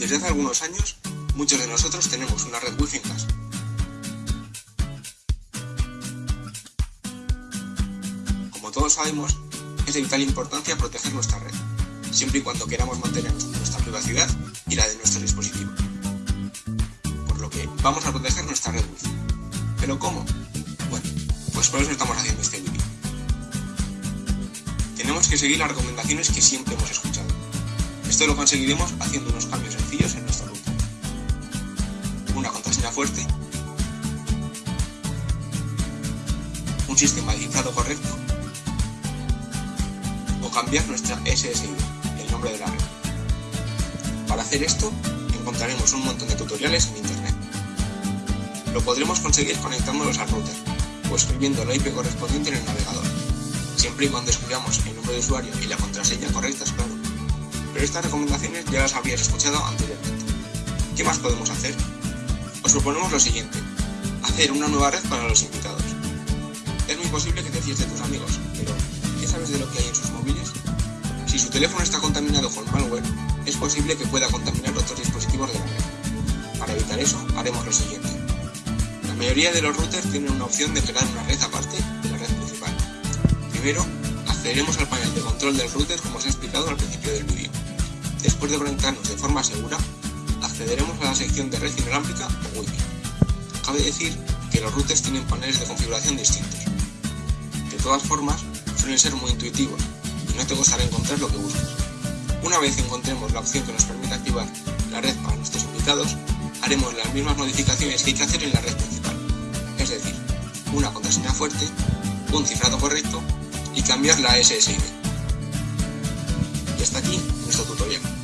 Desde hace algunos años, muchos de nosotros tenemos una red wifi en casa. Como todos sabemos, es de vital importancia proteger nuestra red, siempre y cuando queramos mantener nuestra privacidad y la de nuestro dispositivo. Por lo que vamos a proteger nuestra red wifi. ¿Pero cómo? Bueno, pues por eso estamos haciendo este vídeo. Tenemos que seguir las recomendaciones que siempre hemos escuchado. Esto lo conseguiremos haciendo unos cambios sencillos en nuestra ruta. Una contraseña fuerte, un sistema de cifrado correcto o cambiar nuestra SSID, el nombre de la red. Para hacer esto encontraremos un montón de tutoriales en internet. Lo podremos conseguir conectándonos al router o escribiendo la IP correspondiente en el navegador, siempre y cuando escribamos el nombre de usuario y la contraseña correctas, claro pero estas recomendaciones ya las habrías escuchado anteriormente. ¿Qué más podemos hacer? Os proponemos lo siguiente, hacer una nueva red para los invitados. Es muy posible que te fíes de tus amigos, pero ¿qué sabes de lo que hay en sus móviles? Si su teléfono está contaminado con malware, es posible que pueda contaminar otros dispositivos de la red. Para evitar eso, haremos lo siguiente. La mayoría de los routers tienen una opción de crear una red aparte de la red principal. Primero, accederemos al panel de control del router como os he explicado al principio del vídeo. Después de conectarnos de forma segura, accederemos a la sección de red inalámbrica o Wi-Fi. Cabe decir que los routers tienen paneles de configuración distintos. De todas formas, suelen ser muy intuitivos y no te costará encontrar lo que buscas. Una vez encontremos la opción que nos permite activar la red para nuestros invitados, haremos las mismas modificaciones que hay que hacer en la red principal, es decir, una contraseña fuerte, un cifrado correcto y cambiar la SSID. Y hasta aquí nuestro tutorial.